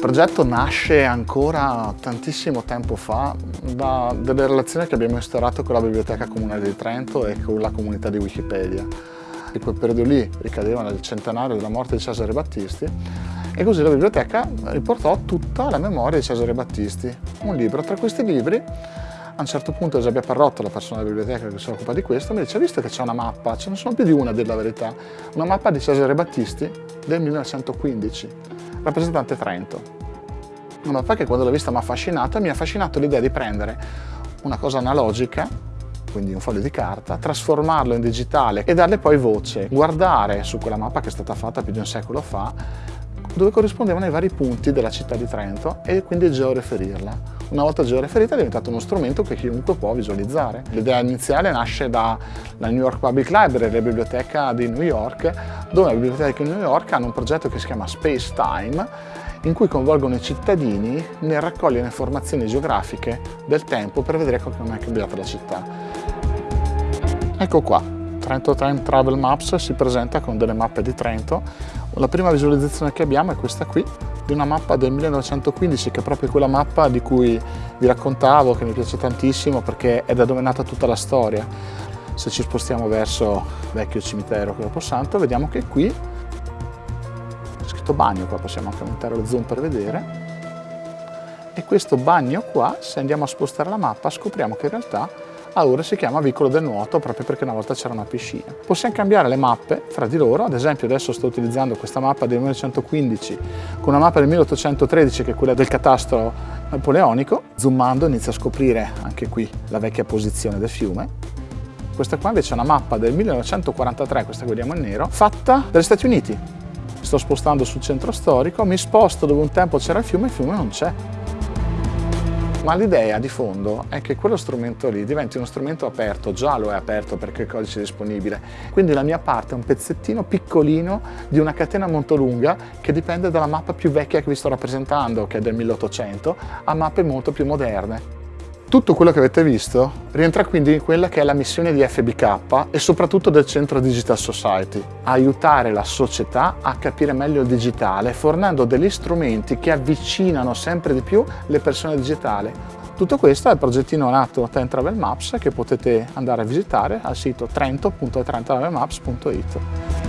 progetto nasce ancora tantissimo tempo fa da delle relazioni che abbiamo instaurato con la Biblioteca Comunale di Trento e con la comunità di Wikipedia. In quel periodo lì ricadeva nel centenario della morte di Cesare Battisti e così la biblioteca riportò tutta la memoria di Cesare Battisti, un libro. Tra questi libri a un certo punto Eusebia Parrotto, la persona della biblioteca che si occupa di questo, mi dice, visto che c'è una mappa, ce ne sono più di una a dire la verità, una mappa di Cesare Battisti del 1915 rappresentante Trento. Una mappa che quando l'ho vista mi ha affascinato mi ha affascinato l'idea di prendere una cosa analogica, quindi un foglio di carta, trasformarlo in digitale e darle poi voce, guardare su quella mappa che è stata fatta più di un secolo fa, dove corrispondevano i vari punti della città di Trento e quindi georeferirla. Una volta georeferita è diventato uno strumento che chiunque può visualizzare. L'idea iniziale nasce dalla New York Public Library, la biblioteca di New York, dove la biblioteca di New York hanno un progetto che si chiama Space Time, in cui coinvolgono i cittadini nel raccogliere informazioni geografiche del tempo per vedere come è cambiata la città. Ecco qua, Trento Time Travel Maps si presenta con delle mappe di Trento. La prima visualizzazione che abbiamo è questa qui, di una mappa del 1915 che è proprio quella mappa di cui vi raccontavo, che mi piace tantissimo perché è da dove è nata tutta la storia. Se ci spostiamo verso vecchio cimitero Santo, vediamo che qui c'è scritto bagno, qua possiamo anche aumentare lo zoom per vedere. E questo bagno qua, se andiamo a spostare la mappa, scopriamo che in realtà a ora si chiama Vicolo del Nuoto proprio perché una volta c'era una piscina. Possiamo cambiare le mappe fra di loro, ad esempio adesso sto utilizzando questa mappa del 1915 con una mappa del 1813 che è quella del catastro napoleonico, zoomando inizia a scoprire anche qui la vecchia posizione del fiume. Questa qua invece è una mappa del 1943, questa che vediamo in nero, fatta dagli Stati Uniti. Sto spostando sul centro storico, mi sposto dove un tempo c'era il fiume e il fiume non c'è ma l'idea di fondo è che quello strumento lì diventi uno strumento aperto, già lo è aperto perché il codice è disponibile, quindi la mia parte è un pezzettino piccolino di una catena molto lunga che dipende dalla mappa più vecchia che vi sto rappresentando, che è del 1800, a mappe molto più moderne. Tutto quello che avete visto rientra quindi in quella che è la missione di FBK e soprattutto del Centro Digital Society, aiutare la società a capire meglio il digitale fornendo degli strumenti che avvicinano sempre di più le persone digitali. Tutto questo è il progettino nato Trend Travel Maps che potete andare a visitare al sito trento.trenttravelmaps.it.